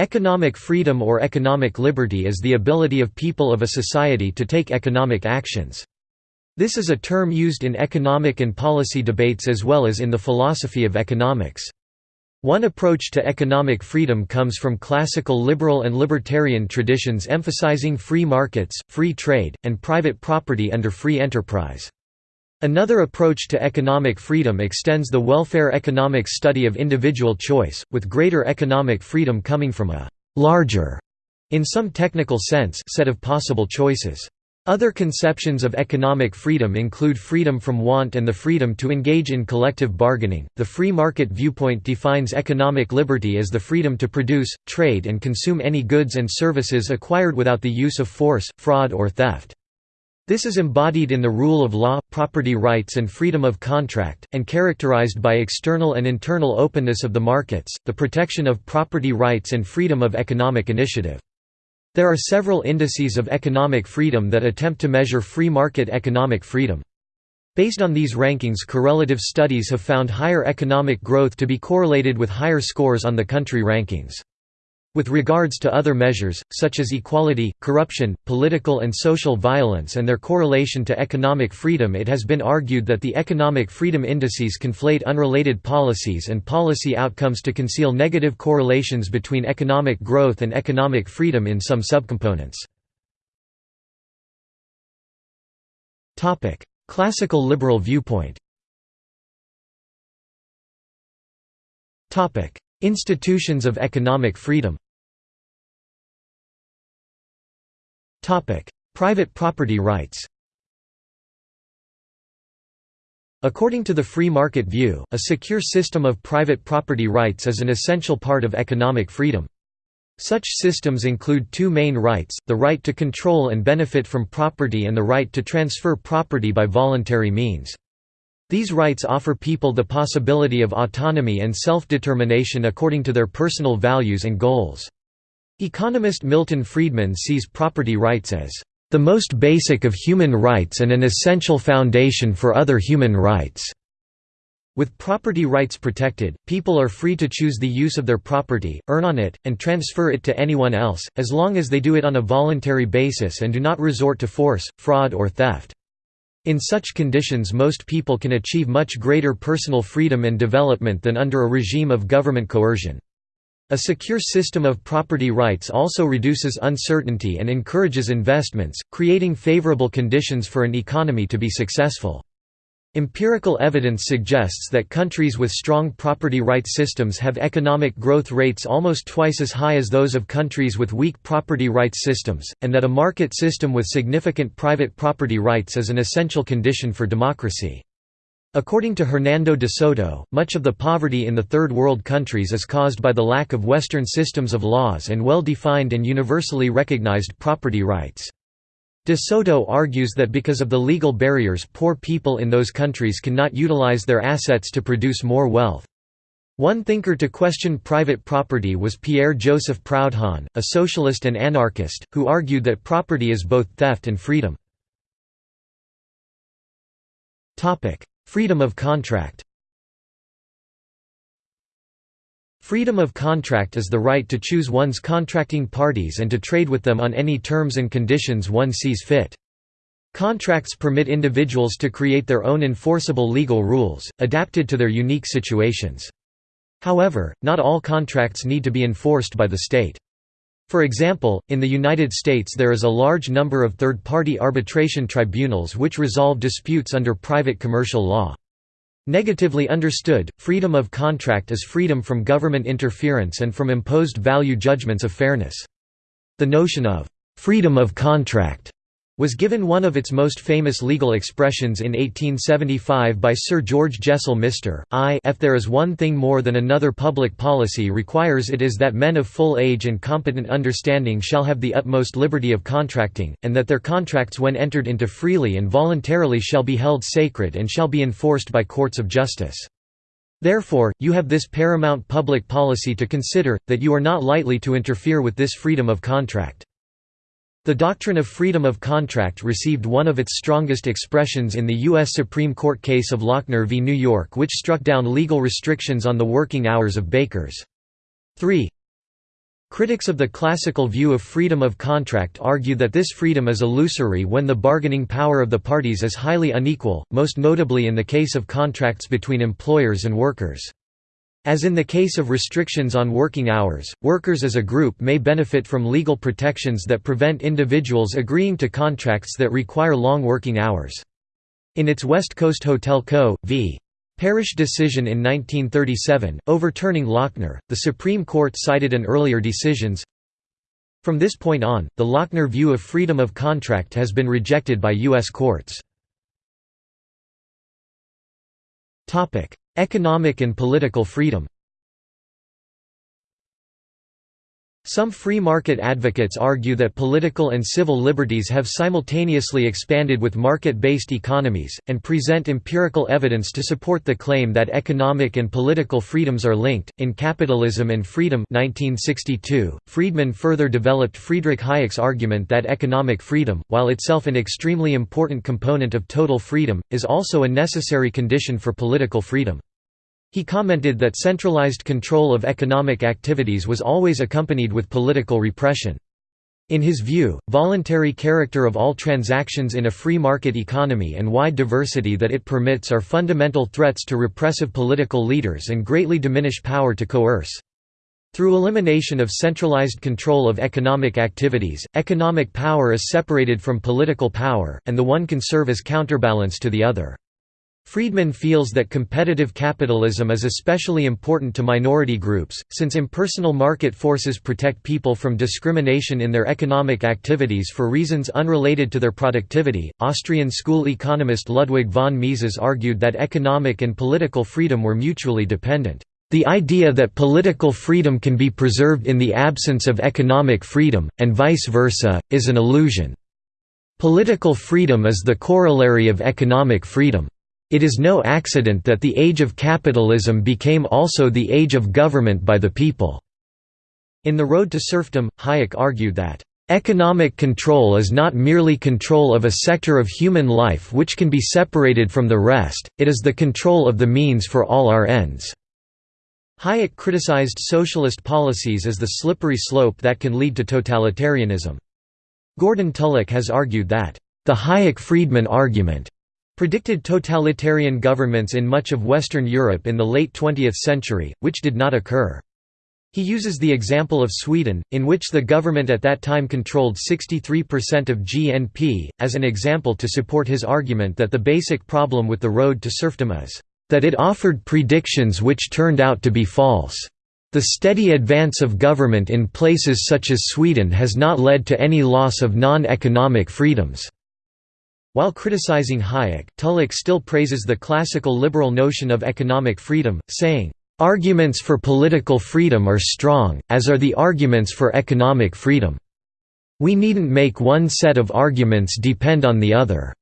Economic freedom or economic liberty is the ability of people of a society to take economic actions. This is a term used in economic and policy debates as well as in the philosophy of economics. One approach to economic freedom comes from classical liberal and libertarian traditions emphasizing free markets, free trade, and private property under free enterprise. Another approach to economic freedom extends the welfare economics study of individual choice, with greater economic freedom coming from a «larger» in some technical sense set of possible choices. Other conceptions of economic freedom include freedom from want and the freedom to engage in collective bargaining. The free market viewpoint defines economic liberty as the freedom to produce, trade, and consume any goods and services acquired without the use of force, fraud, or theft. This is embodied in the rule of law, property rights and freedom of contract, and characterized by external and internal openness of the markets, the protection of property rights and freedom of economic initiative. There are several indices of economic freedom that attempt to measure free market economic freedom. Based on these rankings correlative studies have found higher economic growth to be correlated with higher scores on the country rankings. With regards to other measures, such as equality, corruption, political and social violence and their correlation to economic freedom it has been argued that the economic freedom indices conflate unrelated policies and policy outcomes to conceal negative correlations between economic growth and economic freedom in some subcomponents. Classical liberal viewpoint Institutions of economic freedom Private property rights According to the free market view, a secure system of private property rights is an essential part of economic freedom. Such systems include two main rights, the right to control and benefit from property and the right to transfer property by voluntary means. These rights offer people the possibility of autonomy and self-determination according to their personal values and goals. Economist Milton Friedman sees property rights as the most basic of human rights and an essential foundation for other human rights. With property rights protected, people are free to choose the use of their property, earn on it, and transfer it to anyone else, as long as they do it on a voluntary basis and do not resort to force, fraud or theft. In such conditions most people can achieve much greater personal freedom and development than under a regime of government coercion. A secure system of property rights also reduces uncertainty and encourages investments, creating favorable conditions for an economy to be successful. Empirical evidence suggests that countries with strong property rights systems have economic growth rates almost twice as high as those of countries with weak property rights systems, and that a market system with significant private property rights is an essential condition for democracy. According to Hernando de Soto, much of the poverty in the Third World countries is caused by the lack of Western systems of laws and well-defined and universally recognized property rights. De Soto argues that because of the legal barriers poor people in those countries cannot utilize their assets to produce more wealth. One thinker to question private property was Pierre-Joseph Proudhon, a socialist and anarchist, who argued that property is both theft and freedom. Freedom of contract Freedom of contract is the right to choose one's contracting parties and to trade with them on any terms and conditions one sees fit. Contracts permit individuals to create their own enforceable legal rules, adapted to their unique situations. However, not all contracts need to be enforced by the state. For example, in the United States there is a large number of third-party arbitration tribunals which resolve disputes under private commercial law. Negatively understood, freedom of contract is freedom from government interference and from imposed value judgments of fairness. The notion of freedom of contract was given one of its most famous legal expressions in 1875 by Sir George Jessel Mr. I if there is one thing more than another public policy requires it is that men of full age and competent understanding shall have the utmost liberty of contracting, and that their contracts when entered into freely and voluntarily shall be held sacred and shall be enforced by courts of justice. Therefore, you have this paramount public policy to consider, that you are not lightly to interfere with this freedom of contract. The doctrine of freedom of contract received one of its strongest expressions in the U.S. Supreme Court case of Lochner v. New York which struck down legal restrictions on the working hours of bakers. 3. Critics of the classical view of freedom of contract argue that this freedom is illusory when the bargaining power of the parties is highly unequal, most notably in the case of contracts between employers and workers. As in the case of restrictions on working hours, workers as a group may benefit from legal protections that prevent individuals agreeing to contracts that require long working hours. In its West Coast Hotel Co. v. Parrish decision in 1937, overturning Lochner, the Supreme Court cited an earlier decisions. From this point on, the Lochner view of freedom of contract has been rejected by U.S. courts. Economic and political freedom Some free market advocates argue that political and civil liberties have simultaneously expanded with market-based economies, and present empirical evidence to support the claim that economic and political freedoms are linked. In Capitalism and Freedom 1962, Friedman further developed Friedrich Hayek's argument that economic freedom, while itself an extremely important component of total freedom, is also a necessary condition for political freedom. He commented that centralized control of economic activities was always accompanied with political repression. In his view, voluntary character of all transactions in a free market economy and wide diversity that it permits are fundamental threats to repressive political leaders and greatly diminish power to coerce. Through elimination of centralized control of economic activities, economic power is separated from political power, and the one can serve as counterbalance to the other. Friedman feels that competitive capitalism is especially important to minority groups, since impersonal market forces protect people from discrimination in their economic activities for reasons unrelated to their productivity. Austrian school economist Ludwig von Mises argued that economic and political freedom were mutually dependent. The idea that political freedom can be preserved in the absence of economic freedom, and vice versa, is an illusion. Political freedom is the corollary of economic freedom. It is no accident that the age of capitalism became also the age of government by the people." In The Road to Serfdom, Hayek argued that, "...economic control is not merely control of a sector of human life which can be separated from the rest, it is the control of the means for all our ends." Hayek criticized socialist policies as the slippery slope that can lead to totalitarianism. Gordon Tullock has argued that, "...the Hayek-Friedman argument," predicted totalitarian governments in much of Western Europe in the late 20th century, which did not occur. He uses the example of Sweden, in which the government at that time controlled 63% of GNP, as an example to support his argument that the basic problem with the road to serfdom is, "...that it offered predictions which turned out to be false. The steady advance of government in places such as Sweden has not led to any loss of non-economic freedoms." While criticizing Hayek, Tullock still praises the classical liberal notion of economic freedom, saying, "...arguments for political freedom are strong, as are the arguments for economic freedom. We needn't make one set of arguments depend on the other."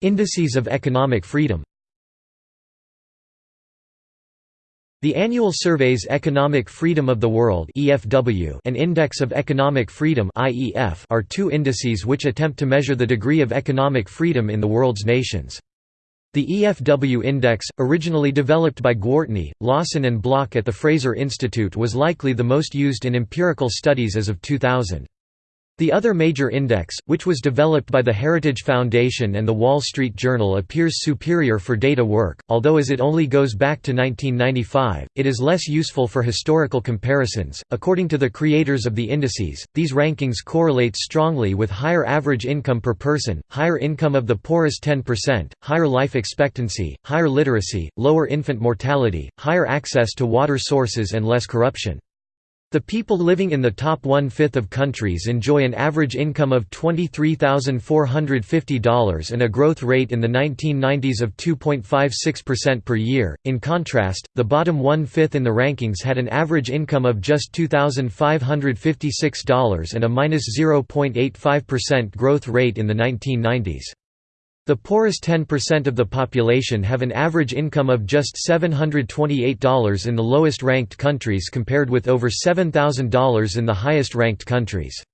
Indices of economic freedom The annual surveys Economic Freedom of the World and Index of Economic Freedom are two indices which attempt to measure the degree of economic freedom in the world's nations. The EFW Index, originally developed by Gwartney, Lawson and Block at the Fraser Institute was likely the most used in empirical studies as of 2000. The other major index, which was developed by the Heritage Foundation and the Wall Street Journal appears superior for data work, although as it only goes back to 1995, it is less useful for historical comparisons. According to the creators of the indices, these rankings correlate strongly with higher average income per person, higher income of the poorest 10%, higher life expectancy, higher literacy, lower infant mortality, higher access to water sources and less corruption. The people living in the top one-fifth of countries enjoy an average income of $23,450 and a growth rate in the 1990s of 2.56% per year. In contrast, the bottom one-fifth in the rankings had an average income of just $2,556 and a minus 0.85% growth rate in the 1990s. The poorest 10% of the population have an average income of just $728 in the lowest ranked countries compared with over $7,000 in the highest ranked countries.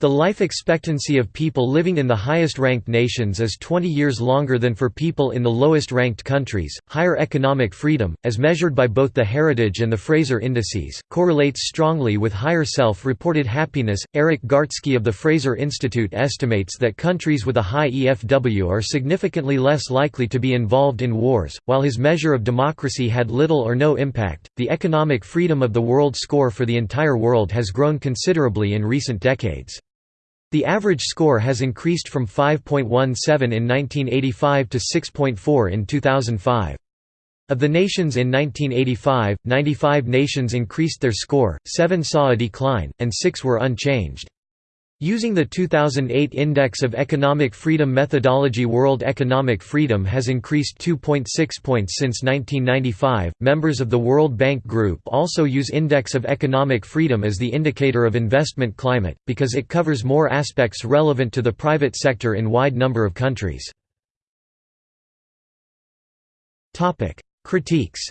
The life expectancy of people living in the highest ranked nations is 20 years longer than for people in the lowest ranked countries. Higher economic freedom, as measured by both the Heritage and the Fraser indices, correlates strongly with higher self reported happiness. Eric Gartzke of the Fraser Institute estimates that countries with a high EFW are significantly less likely to be involved in wars. While his measure of democracy had little or no impact, the economic freedom of the world score for the entire world has grown considerably in recent decades. The average score has increased from 5.17 in 1985 to 6.4 in 2005. Of the nations in 1985, 95 nations increased their score, 7 saw a decline, and 6 were unchanged. Using the 2008 Index of Economic Freedom methodology, World economic freedom has increased 2.6 points since 1995. Members of the World Bank Group also use Index of Economic Freedom as the indicator of investment climate, because it covers more aspects relevant to the private sector in wide number of countries. Critiques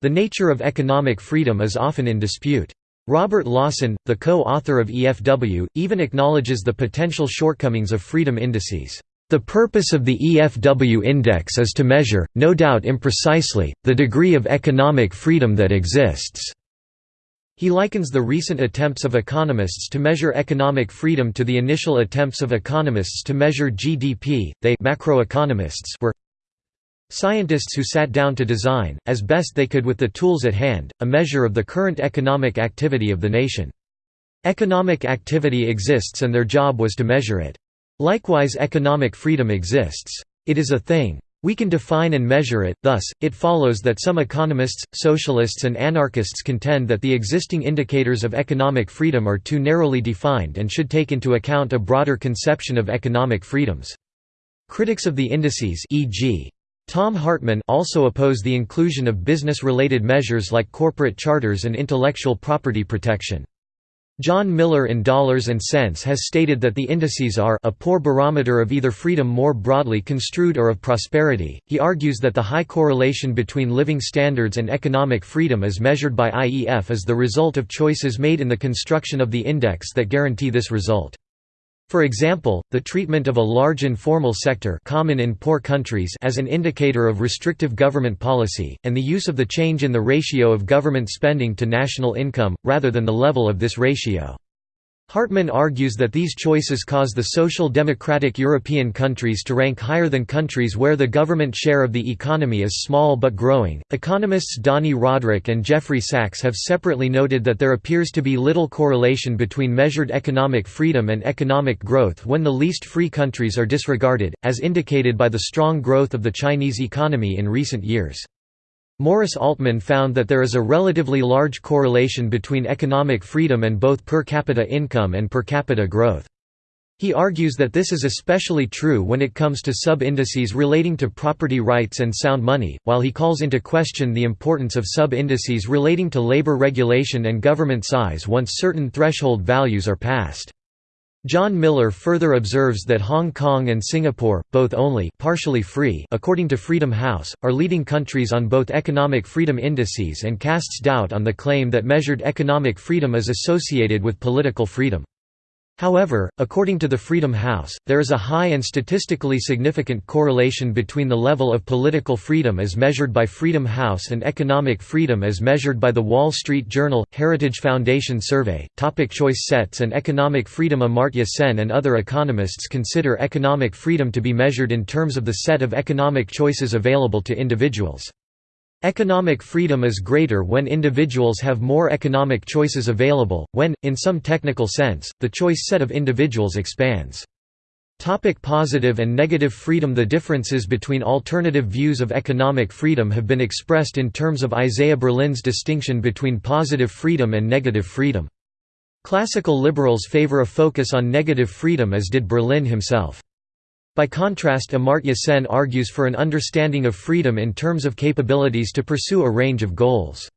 The nature of economic freedom is often in dispute. Robert Lawson, the co-author of EFW, even acknowledges the potential shortcomings of freedom indices. The purpose of the EFW index is to measure, no doubt imprecisely, the degree of economic freedom that exists. He likens the recent attempts of economists to measure economic freedom to the initial attempts of economists to measure GDP. They macroeconomists were Scientists who sat down to design, as best they could with the tools at hand, a measure of the current economic activity of the nation. Economic activity exists and their job was to measure it. Likewise economic freedom exists. It is a thing. We can define and measure it, thus, it follows that some economists, socialists and anarchists contend that the existing indicators of economic freedom are too narrowly defined and should take into account a broader conception of economic freedoms. Critics of the indices e.g. Thom Hartmann also opposed the inclusion of business-related measures like corporate charters and intellectual property protection. John Miller in Dollars and Sense has stated that the indices are a poor barometer of either freedom more broadly construed or of prosperity. He argues that the high correlation between living standards and economic freedom as measured by IEF is the result of choices made in the construction of the index that guarantee this result. For example, the treatment of a large informal sector common in poor countries as an indicator of restrictive government policy, and the use of the change in the ratio of government spending to national income, rather than the level of this ratio. Hartmann argues that these choices cause the social democratic European countries to rank higher than countries where the government share of the economy is small but growing. Economists Dani Rodrik and Jeffrey Sachs have separately noted that there appears to be little correlation between measured economic freedom and economic growth when the least free countries are disregarded, as indicated by the strong growth of the Chinese economy in recent years. Morris Altman found that there is a relatively large correlation between economic freedom and both per capita income and per capita growth. He argues that this is especially true when it comes to sub-indices relating to property rights and sound money, while he calls into question the importance of sub-indices relating to labor regulation and government size once certain threshold values are passed. John Miller further observes that Hong Kong and Singapore, both only partially free according to Freedom House, are leading countries on both economic freedom indices and casts doubt on the claim that measured economic freedom is associated with political freedom. However, according to the Freedom House, there is a high and statistically significant correlation between the level of political freedom as measured by Freedom House and economic freedom as measured by the Wall Street Journal Heritage Foundation survey. Topic choice sets and economic freedom Amartya Sen and other economists consider economic freedom to be measured in terms of the set of economic choices available to individuals. Economic freedom is greater when individuals have more economic choices available, when, in some technical sense, the choice set of individuals expands. Topic positive and negative freedom The differences between alternative views of economic freedom have been expressed in terms of Isaiah Berlin's distinction between positive freedom and negative freedom. Classical liberals favor a focus on negative freedom as did Berlin himself. By contrast Amartya Sen argues for an understanding of freedom in terms of capabilities to pursue a range of goals.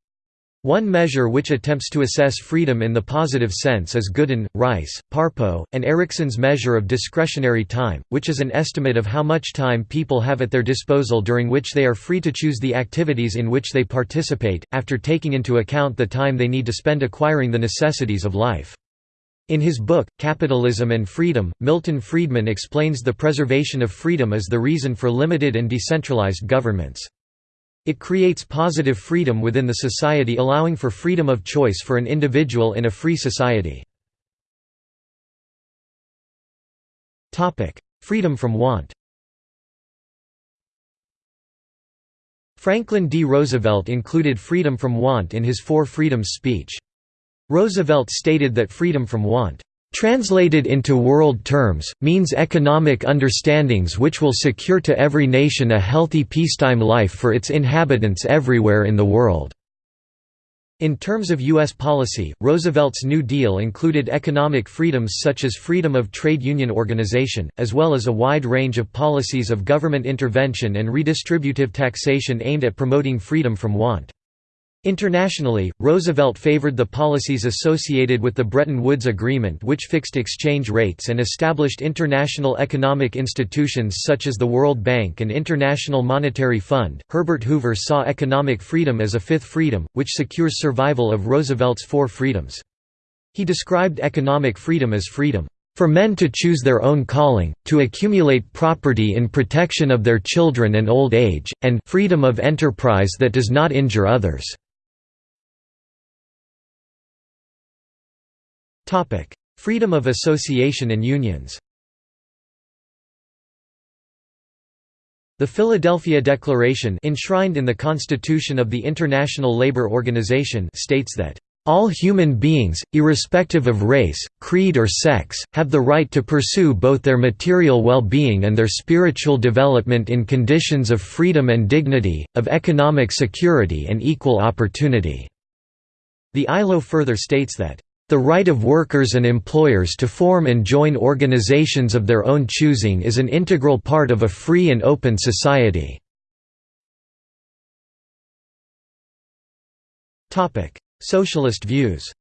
One measure which attempts to assess freedom in the positive sense is Goodin, Rice, Parpo, and Eriksson's measure of discretionary time, which is an estimate of how much time people have at their disposal during which they are free to choose the activities in which they participate, after taking into account the time they need to spend acquiring the necessities of life. In his book, Capitalism and Freedom, Milton Friedman explains the preservation of freedom as the reason for limited and decentralized governments. It creates positive freedom within the society allowing for freedom of choice for an individual in a free society. freedom from want Franklin D. Roosevelt included freedom from want in his Four Freedoms speech. Roosevelt stated that freedom from want Translated into world terms, means economic understandings which will secure to every nation a healthy peacetime life for its inhabitants everywhere in the world. In terms of U.S. policy, Roosevelt's New Deal included economic freedoms such as freedom of trade union organization, as well as a wide range of policies of government intervention and redistributive taxation aimed at promoting freedom from want. Internationally, Roosevelt favored the policies associated with the Bretton Woods Agreement which fixed exchange rates and established international economic institutions such as the World Bank and International Monetary Fund. Herbert Hoover saw economic freedom as a fifth freedom, which secures survival of Roosevelt's four freedoms. He described economic freedom as freedom for men to choose their own calling, to accumulate property in protection of their children and old age, and freedom of enterprise that does not injure others. Freedom of association and unions The Philadelphia Declaration enshrined in the Constitution of the International Labour Organization states that all human beings, irrespective of race, creed or sex, have the right to pursue both their material well-being and their spiritual development in conditions of freedom and dignity, of economic security and equal opportunity." The ILO further states that, the right of workers and employers to form and join organizations of their own choosing is an integral part of a free and open society. Socialist views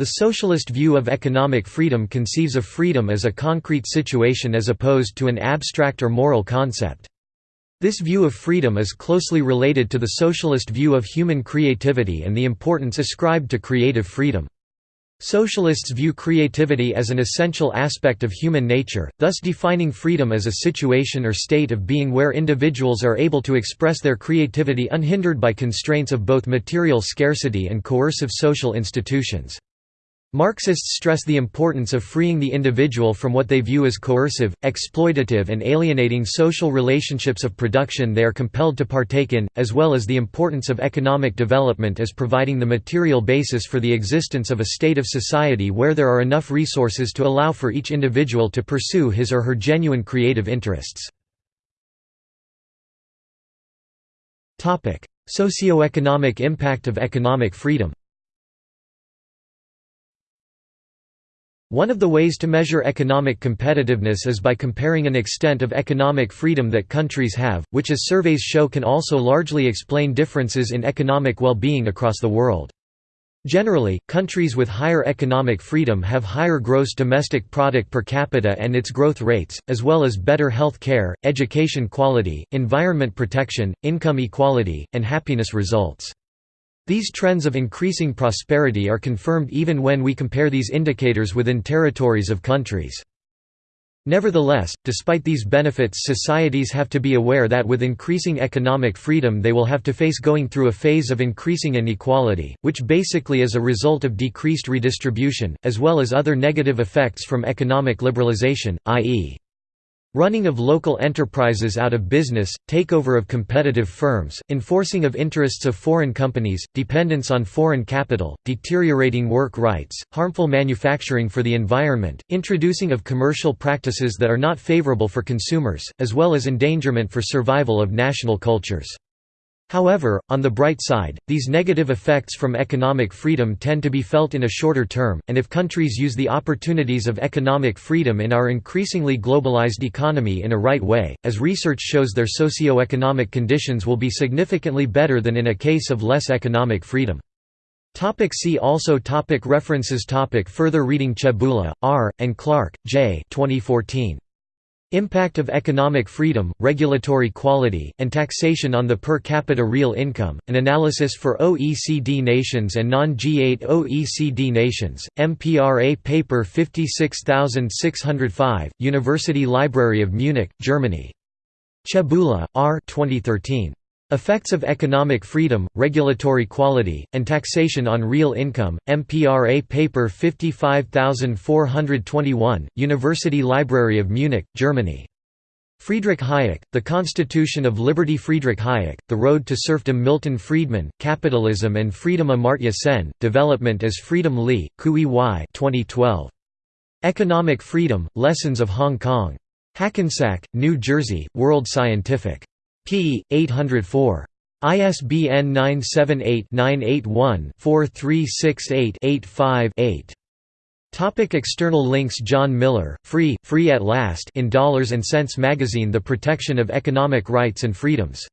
The socialist view of economic freedom conceives of freedom as a concrete situation as opposed to an abstract or moral concept. This view of freedom is closely related to the socialist view of human creativity and the importance ascribed to creative freedom. Socialists view creativity as an essential aspect of human nature, thus defining freedom as a situation or state of being where individuals are able to express their creativity unhindered by constraints of both material scarcity and coercive social institutions. Marxists stress the importance of freeing the individual from what they view as coercive, exploitative and alienating social relationships of production they are compelled to partake in, as well as the importance of economic development as providing the material basis for the existence of a state of society where there are enough resources to allow for each individual to pursue his or her genuine creative interests. Socioeconomic impact of economic freedom One of the ways to measure economic competitiveness is by comparing an extent of economic freedom that countries have, which as surveys show can also largely explain differences in economic well-being across the world. Generally, countries with higher economic freedom have higher gross domestic product per capita and its growth rates, as well as better health care, education quality, environment protection, income equality, and happiness results. These trends of increasing prosperity are confirmed even when we compare these indicators within territories of countries. Nevertheless, despite these benefits societies have to be aware that with increasing economic freedom they will have to face going through a phase of increasing inequality, which basically is a result of decreased redistribution, as well as other negative effects from economic liberalization, i.e. Running of local enterprises out of business, takeover of competitive firms, enforcing of interests of foreign companies, dependence on foreign capital, deteriorating work rights, harmful manufacturing for the environment, introducing of commercial practices that are not favorable for consumers, as well as endangerment for survival of national cultures. However, on the bright side, these negative effects from economic freedom tend to be felt in a shorter term, and if countries use the opportunities of economic freedom in our increasingly globalized economy in a right way, as research shows their socio-economic conditions will be significantly better than in a case of less economic freedom. Topic see also topic References topic Further reading Chebula, R., and Clark, J. 2014. Impact of Economic Freedom, Regulatory Quality, and Taxation on the Per Capita Real Income, An Analysis for OECD Nations and Non-G8 OECD Nations, MPRA Paper 56605, University Library of Munich, Germany. Chebula, R. 2013. Effects of Economic Freedom, Regulatory Quality, and Taxation on Real Income, MPRA Paper 55421, University Library of Munich, Germany. Friedrich Hayek, The Constitution of Liberty Friedrich Hayek, The Road to Serfdom Milton Friedman, Capitalism and Freedom Amartya Sen, Development as Freedom Lee, Kui Y 2012. Economic Freedom, Lessons of Hong Kong. Hackensack, New Jersey, World Scientific p. 804. ISBN 978-981-4368-85-8. Topic external links John Miller, Free, Free at Last in Dollars and Sense magazine The Protection of Economic Rights and Freedoms